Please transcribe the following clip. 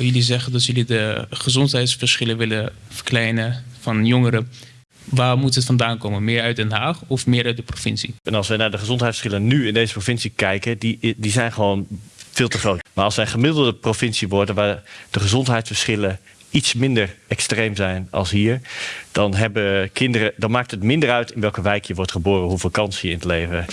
Eh, jullie zeggen dat jullie de gezondheidsverschillen willen verkleinen van jongeren. Waar moet het vandaan komen? Meer uit Den Haag of meer uit de provincie? En als we naar de gezondheidsverschillen nu in deze provincie kijken, die, die zijn gewoon veel te groot. Maar als wij een gemiddelde provincie worden waar de gezondheidsverschillen iets minder extreem zijn als hier, dan hebben kinderen, dan maakt het minder uit in welke wijk je wordt geboren, hoeveel kans je in het leven.